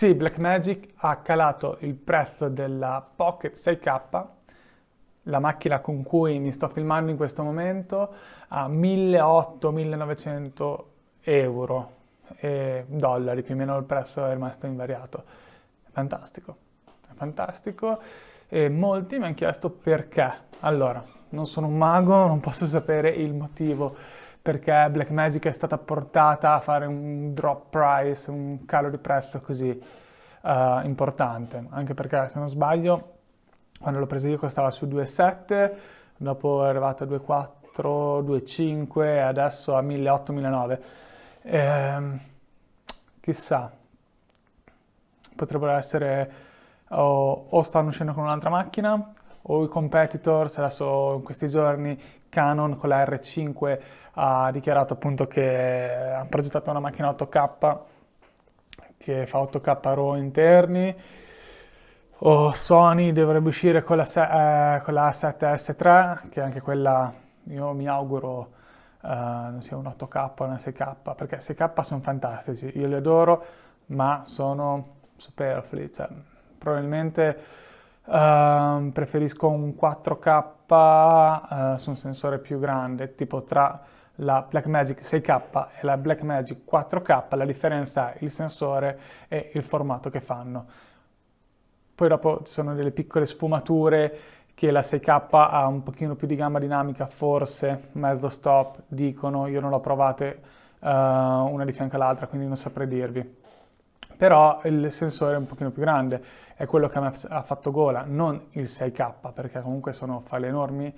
Sì, Blackmagic ha calato il prezzo della Pocket 6K, la macchina con cui mi sto filmando in questo momento, a 1800-1900 euro e dollari, più o meno il prezzo è rimasto invariato. Fantastico, è fantastico e molti mi hanno chiesto perché. Allora, non sono un mago, non posso sapere il motivo perché Blackmagic è stata portata a fare un drop price, un calo di prezzo così uh, importante, anche perché se non sbaglio quando l'ho presa io costava su 2,7, dopo è arrivata a 2,4, 2,5 e adesso a 1.800-1.900. Ehm, chissà, potrebbero essere o, o stanno uscendo con un'altra macchina o i competitors, adesso in questi giorni Canon con la R5 ha dichiarato appunto che ha progettato una macchina 8K che fa 8K RAW interni. O Sony dovrebbe uscire con la, eh, con la 7S3 che anche quella io mi auguro uh, non sia un 8K o una 6K perché 6K sono fantastici, io li adoro ma sono superflui, cioè, probabilmente uh, preferisco un 4K uh, su un sensore più grande tipo tra la Blackmagic 6K e la Blackmagic 4K la differenza è il sensore e il formato che fanno poi dopo ci sono delle piccole sfumature che la 6K ha un pochino più di gamma dinamica, forse, mezzo stop, dicono, io non l'ho provate uh, una di fianco all'altra, quindi non saprei dirvi. Però il sensore è un pochino più grande, è quello che ha fatto gola, non il 6K, perché comunque sono file enormi,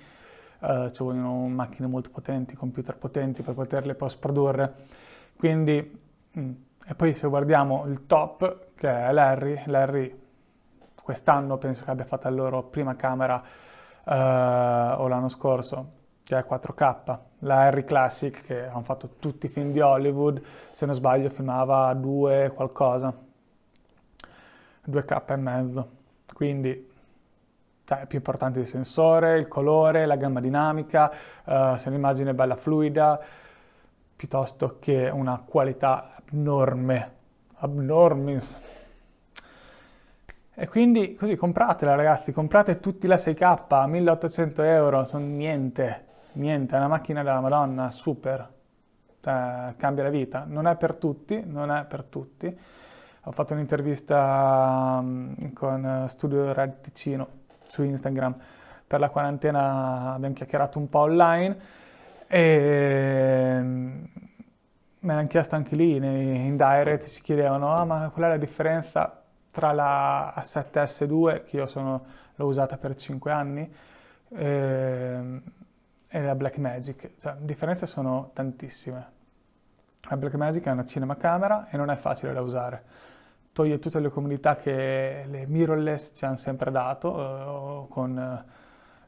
uh, ci vogliono macchine molto potenti, computer potenti per poterle post produrre. Quindi, mm, e poi se guardiamo il top, che è l'Harry, l'Harry quest'anno penso che abbia fatto la loro prima camera eh, o l'anno scorso che è 4K, la Harry Classic che hanno fatto tutti i film di Hollywood, se non sbaglio filmava 2 qualcosa, 2K e mezzo, quindi cioè, è più importante il sensore, il colore, la gamma dinamica, uh, se l'immagine è bella fluida, piuttosto che una qualità abnorme, abnormis. E quindi così compratela ragazzi, comprate tutti la 6K, 1800 euro, sono niente, niente, è una macchina della Madonna, super, cioè, cambia la vita. Non è per tutti, non è per tutti. Ho fatto un'intervista um, con Studio Red Ticino su Instagram, per la quarantena abbiamo chiacchierato un po' online e um, me l'hanno chiesto anche lì, in direct ci chiedevano, ah ma qual è la differenza tra la A7S2, che io l'ho usata per 5 anni, ehm, e la Blackmagic. Cioè, differenze sono tantissime. La Blackmagic è una cinemacamera e non è facile da usare. Toglie tutte le comodità che le mirrorless ci hanno sempre dato, eh, con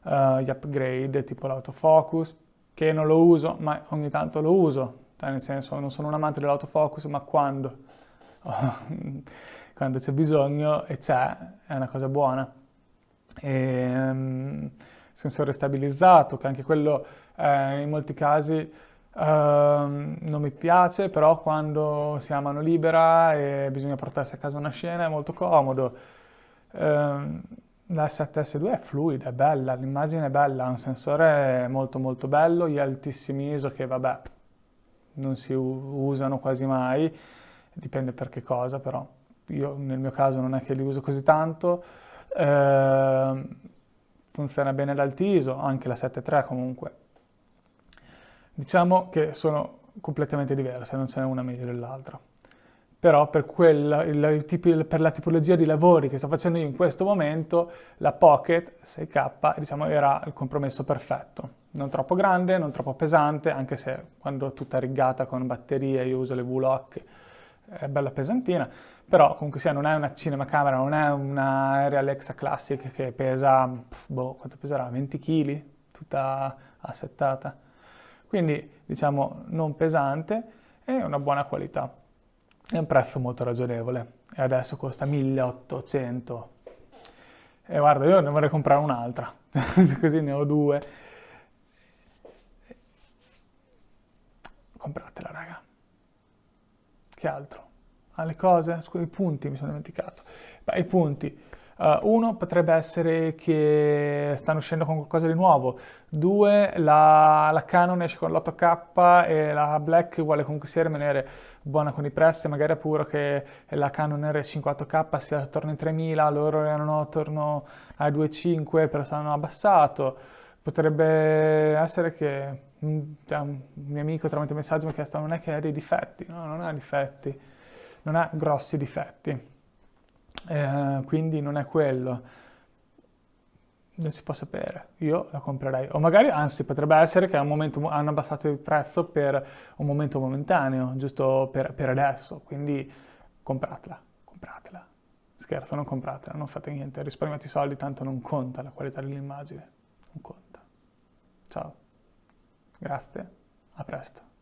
uh, gli upgrade tipo l'autofocus, che non lo uso, ma ogni tanto lo uso. Cioè, nel senso, non sono un amante dell'autofocus, ma quando? quando c'è bisogno e c'è, è una cosa buona. E, um, sensore stabilizzato, che anche quello eh, in molti casi uh, non mi piace, però quando si ha mano libera e bisogna portarsi a casa una scena è molto comodo. Uh, la 7S2 è fluida, è bella, l'immagine è bella, ha un sensore molto molto bello, gli altissimi ISO che vabbè non si usano quasi mai, dipende per che cosa però io nel mio caso non è che li uso così tanto, eh, funziona bene l'altiso, anche la 7.3 comunque. Diciamo che sono completamente diverse, non ce n'è una meglio dell'altra. Però per, quella, il, per, la tipologia di lavori che sto facendo io in questo momento, la Pocket 6K diciamo, era il compromesso perfetto. Non troppo grande, non troppo pesante, anche se quando tutta riggata con batterie io uso le V-Lock, è bella pesantina, però comunque sia non è una cinemacamera, non è una Aerial Alexa Classic che pesa, boh, quanto peserà? 20 kg, tutta assettata. Quindi diciamo non pesante e una buona qualità. È un prezzo molto ragionevole e adesso costa 1800. E guarda, io ne vorrei comprare un'altra, così ne ho due. Compratela, raga. Che altro? alle cose, i punti mi sono dimenticato. Beh, i punti. Uh, uno potrebbe essere che stanno uscendo con qualcosa di nuovo, due la, la Canon esce con l'8K e la Black vuole comunque sia rimanere buona con i prezzi, magari è pure che la Canon R58K sia attorno ai 3000, loro erano attorno ai 2.5 però si hanno abbassato, potrebbe essere che cioè, un mio amico tramite messaggio mi ha chiesto non è che ha dei difetti, no, non ha difetti, non ha grossi difetti eh, quindi non è quello. Non si può sapere, io la comprerei. O magari, anzi, potrebbe essere che momento, hanno abbassato il prezzo per un momento momentaneo, giusto per, per adesso, quindi compratela, compratela. Scherzo, non compratela, non fate niente, risparmiate i soldi, tanto non conta la qualità dell'immagine, non conta. Ciao, grazie, a presto.